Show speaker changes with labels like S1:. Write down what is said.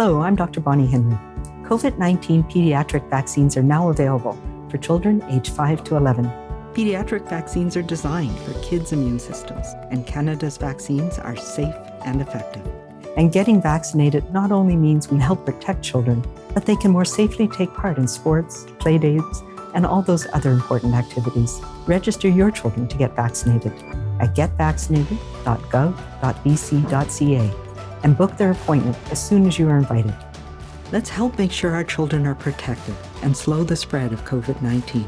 S1: Hello, I'm Dr. Bonnie Henry. COVID 19 pediatric vaccines are now available for children aged 5 to 11. Pediatric vaccines are designed for kids' immune systems, and Canada's vaccines are safe and effective. And getting vaccinated not only means we help protect children, but they can more safely take part in sports, play dates, and all those other important activities. Register your children to get vaccinated at getvaccinated.gov.bc.ca and book their appointment as soon as you are invited. Let's help make sure our children are protected and slow the spread of COVID 19.